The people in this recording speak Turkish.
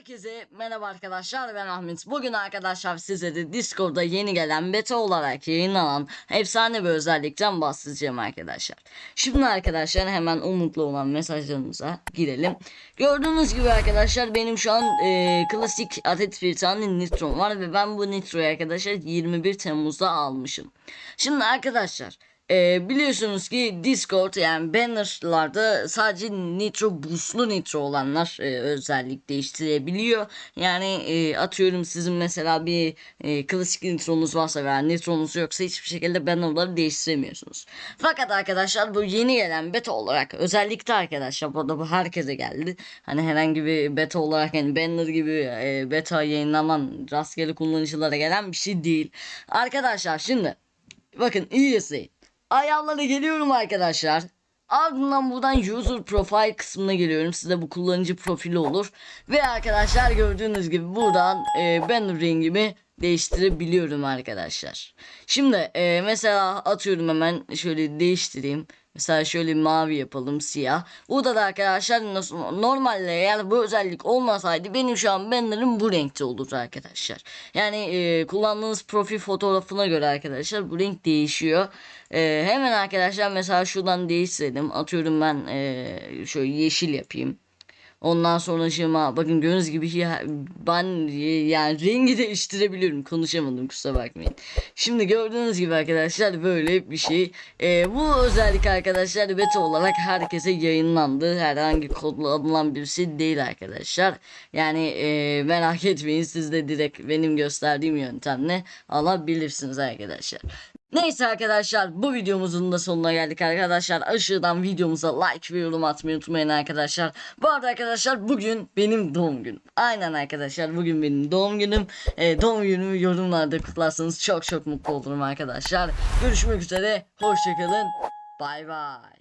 Herkese merhaba arkadaşlar ben Ahmet. Bugün arkadaşlar size de Discord'da yeni gelen beta olarak yayınlanan efsane bir özellikten bahsedeceğim arkadaşlar. Şimdi arkadaşlar hemen umutlu olan mesajlarımıza girelim. Gördüğünüz gibi arkadaşlar benim şu an e, klasik adet bir tane Nitro var ve ben bu Nitro'yu arkadaşlar 21 Temmuz'da almışım. Şimdi arkadaşlar ee, biliyorsunuz ki Discord yani bannerlarda sadece nitro boostlu nitro olanlar e, özellik değiştirebiliyor. Yani e, atıyorum sizin mesela bir e, klasik nitronuz varsa veya nitronuz yoksa hiçbir şekilde bannerları değiştiremiyorsunuz. Fakat arkadaşlar bu yeni gelen beta olarak özellikle arkadaşlar burada bu herkese geldi. Hani herhangi bir beta olarak yani banner gibi e, beta yayınlanan rastgele kullanıcılara gelen bir şey değil. Arkadaşlar şimdi bakın iyi izleyin. Ayarlara geliyorum arkadaşlar. Ardından buradan user profile kısmına geliyorum. Size bu kullanıcı profili olur. Ve arkadaşlar gördüğünüz gibi buradan e, banner rengimi değiştirebiliyorum arkadaşlar. Şimdi e, mesela atıyorum hemen şöyle değiştireyim. Mesela şöyle mavi yapalım siyah. Burada da arkadaşlar nasıl normalde eğer bu özellik olmasaydı benim şu an banner'ım bu renkte olurdu arkadaşlar. Yani e, kullandığınız profil fotoğrafına göre arkadaşlar bu renk değişiyor. E, hemen arkadaşlar mesela şuradan değiştirelim. Atıyorum ben e, şöyle yeşil yapayım. Ondan sonra şıma bakın gördüğünüz gibi ya, ben yani rengi değiştirebiliyorum. Konuşamadım kusura bakmayın. Şimdi gördüğünüz gibi arkadaşlar böyle bir şey. Ee, bu özellik arkadaşlar beta olarak herkese yayınlandı. Herhangi kodlanılan bir şey değil arkadaşlar. Yani e, merak etmeyin siz de direkt benim gösterdiğim yöntemle alabilirsiniz arkadaşlar. Neyse arkadaşlar bu videomuzun da sonuna geldik arkadaşlar. Aşağıdan videomuza like ve yorum atmayı unutmayın arkadaşlar. Bu arada arkadaşlar bugün benim doğum günüm. Aynen arkadaşlar bugün benim doğum günüm. Ee, doğum günümü yorumlarda kutlarsanız çok çok mutlu olurum arkadaşlar. Görüşmek üzere. Hoşçakalın. Bay bay.